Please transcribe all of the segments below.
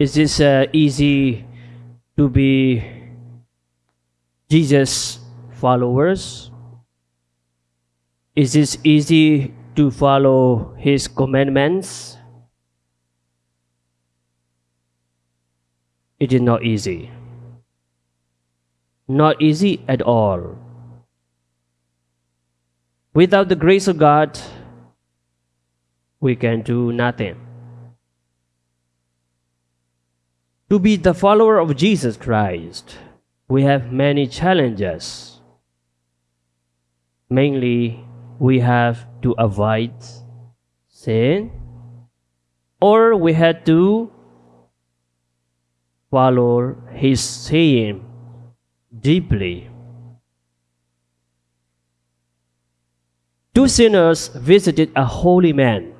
Is this uh, easy to be Jesus followers? Is this easy to follow his commandments? It is not easy. Not easy at all. Without the grace of God, we can do nothing. To be the follower of Jesus Christ, we have many challenges. Mainly, we have to avoid sin, or we had to follow his saying deeply. Two sinners visited a holy man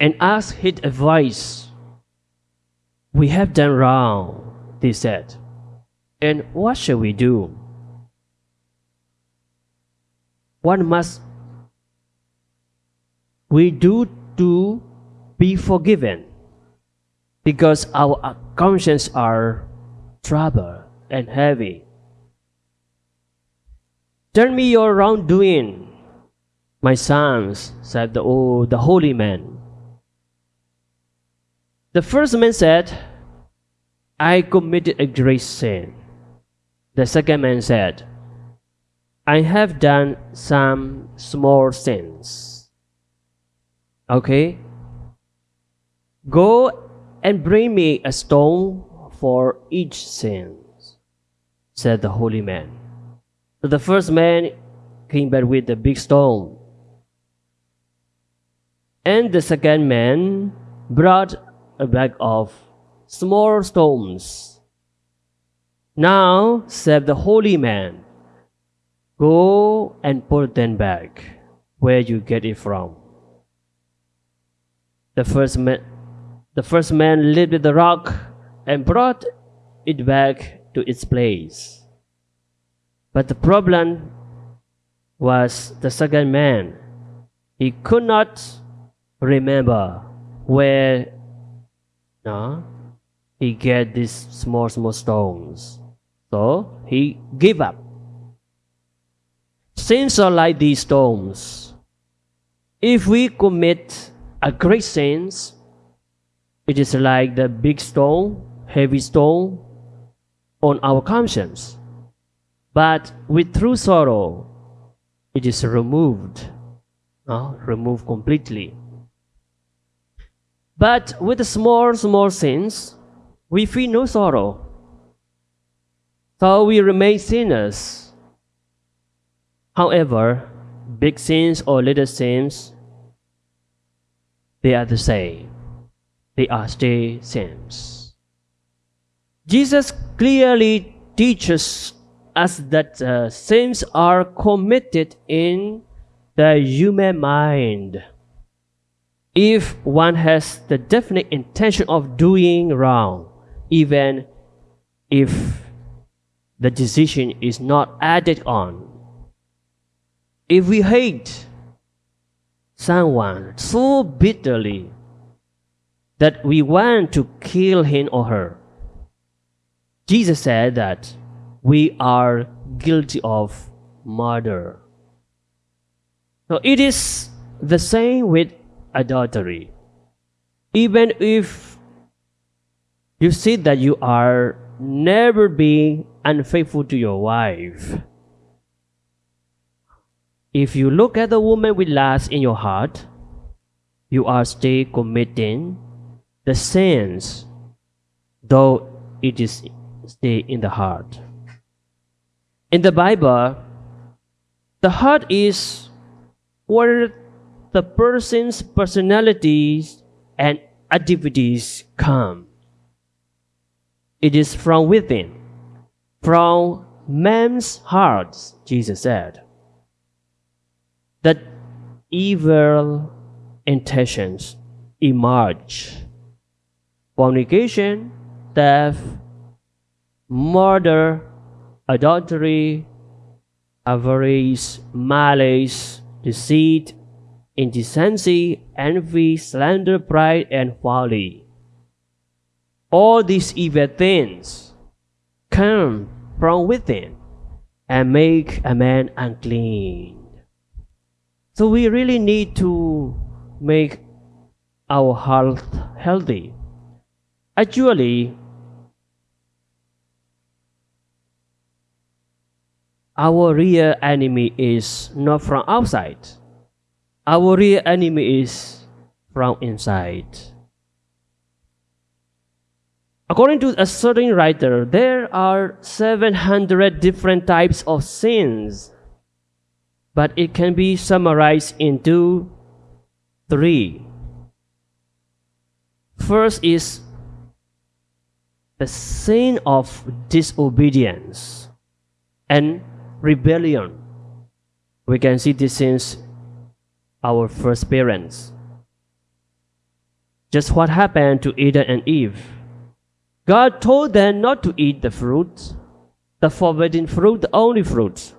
and asked his advice. We have done wrong, they said. And what shall we do? What must we do to be forgiven? Because our consciences are troubled and heavy. Tell me your wrongdoing, my sons, said the, oh, the holy man. The first man said, I committed a great sin. The second man said, I have done some small sins. Okay? Go and bring me a stone for each sin, said the holy man. So the first man came back with a big stone. And the second man brought a bag of small stones. Now, said the holy man, go and put them back where you get it from. The first man, the first man lifted the rock and brought it back to its place. But the problem was the second man. He could not remember where no, he get these small small stones. So he give up. Sins are like these stones. If we commit a great sins, it is like the big stone, heavy stone on our conscience. But with true sorrow, it is removed, no? removed completely. But with small, small sins, we feel no sorrow. So we remain sinners. However, big sins or little sins, they are the same. They are still sins. Jesus clearly teaches us that uh, sins are committed in the human mind. If one has the definite intention of doing wrong, even if the decision is not added on. If we hate someone so bitterly that we want to kill him or her, Jesus said that we are guilty of murder. So it is the same with adultery. Even if you see that you are never being unfaithful to your wife, if you look at the woman with lust in your heart, you are still committing the sins, though it is stay in the heart. In the Bible, the heart is where the person's personalities and activities come. It is from within, from man's hearts, Jesus said, that evil intentions emerge. Fornication, theft, murder, adultery, avarice, malice, deceit, indecency, envy, slander, pride, and folly. all these evil things come from within and make a man unclean. So we really need to make our health healthy. Actually, our real enemy is not from outside. Our real enemy is from inside. According to a certain writer, there are 700 different types of sins, but it can be summarized into three. First is the sin of disobedience and rebellion. We can see this since our first parents. Just what happened to Adam and Eve. God told them not to eat the fruit, the forbidden fruit, the only fruit.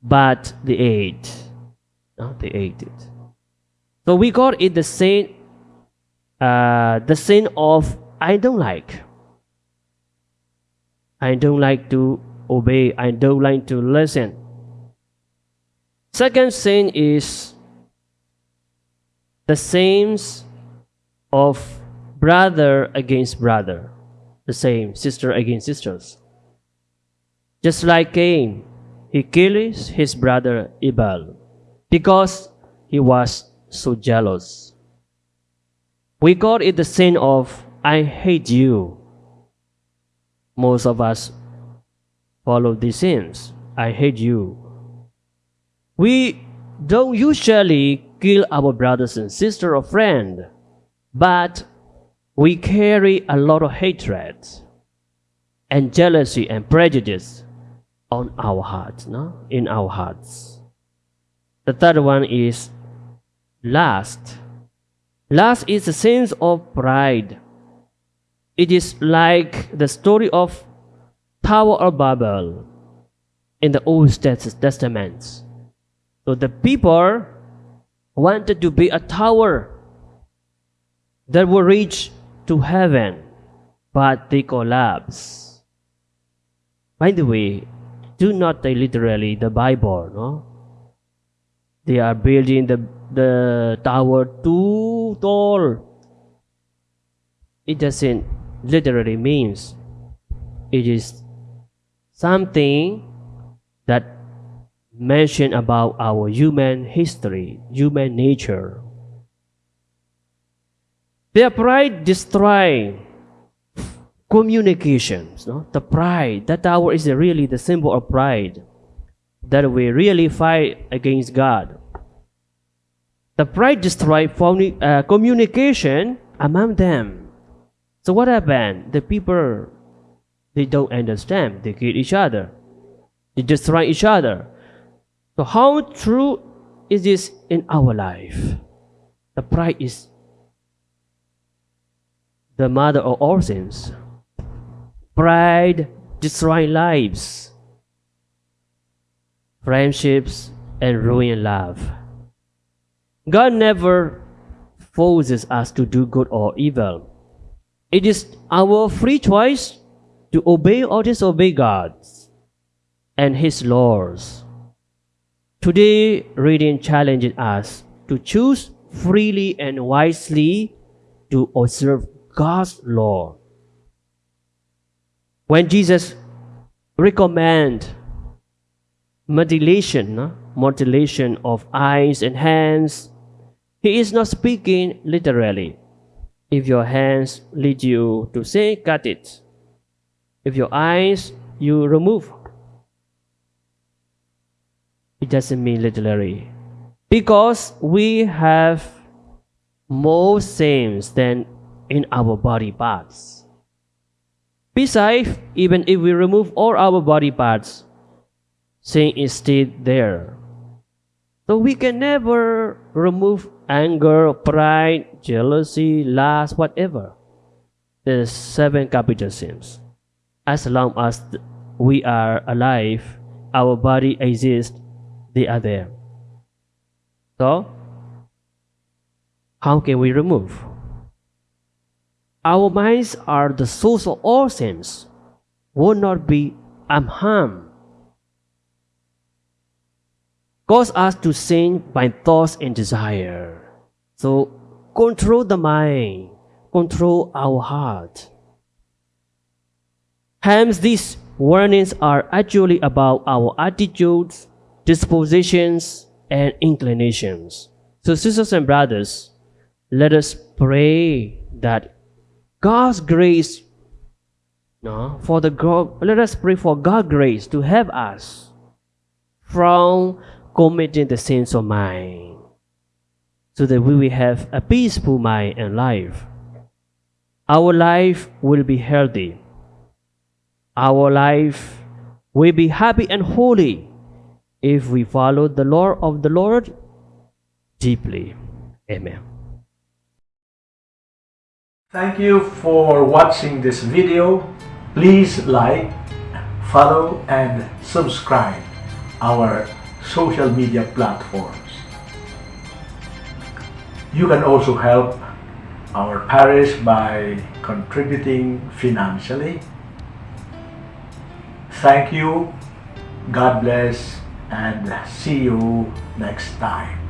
But they ate. No, they ate it. So we got it the sin, uh, the sin of I don't like. I don't like to obey. I don't like to listen. Second sin is the sins of brother against brother, the same sister against sisters. Just like Cain, he kills his brother Abel because he was so jealous. We call it the sin of I hate you. Most of us follow these sins. I hate you. We don't usually kill our brothers and sisters or friend, but we carry a lot of hatred and jealousy and prejudice on our hearts, no? In our hearts. The third one is lust. Lust is a sense of pride. It is like the story of Tower of Babel in the Old Testament. So the people wanted to be a tower that will reach to heaven, but they collapse. By the way, do not take literally the Bible, no? They are building the, the tower too tall. It doesn't literally means it is something mention about our human history, human nature. Their pride destroy communications. No? The pride, that tower is really the symbol of pride. That we really fight against God. The pride destroy uh, communication among them. So what happened? The people, they don't understand. They kill each other. They destroy each other. So how true is this in our life? The pride is the mother of all sins. Pride destroys lives, friendships, and ruin love. God never forces us to do good or evil. It is our free choice to obey or disobey God and His laws. Today, reading challenges us to choose freely and wisely to observe God's law. When Jesus recommend mutilation, mutilation of eyes and hands, he is not speaking literally. If your hands lead you to say, cut it. If your eyes, you remove. It doesn't mean literally. Because we have more sins than in our body parts. Besides, even if we remove all our body parts, sin is still there. So we can never remove anger, pride, jealousy, lust, whatever. The seven capital sins. As long as we are alive, our body exists, they are there. So, how can we remove? our minds are the source of all sins, will not be unharmed. Cause us to sin by thoughts and desire. So control the mind, control our heart. Hence, these warnings are actually about our attitudes, dispositions, and inclinations. So, sisters and brothers, let us pray that God's grace, no, for the let us pray for God's grace to help us from committing the sins of mind, so that we will have a peaceful mind and life. Our life will be healthy. Our life will be happy and holy if we follow the law of the Lord deeply. Amen. Thank you for watching this video. Please like, follow and subscribe our social media platforms. You can also help our parish by contributing financially. Thank you, God bless, and see you next time.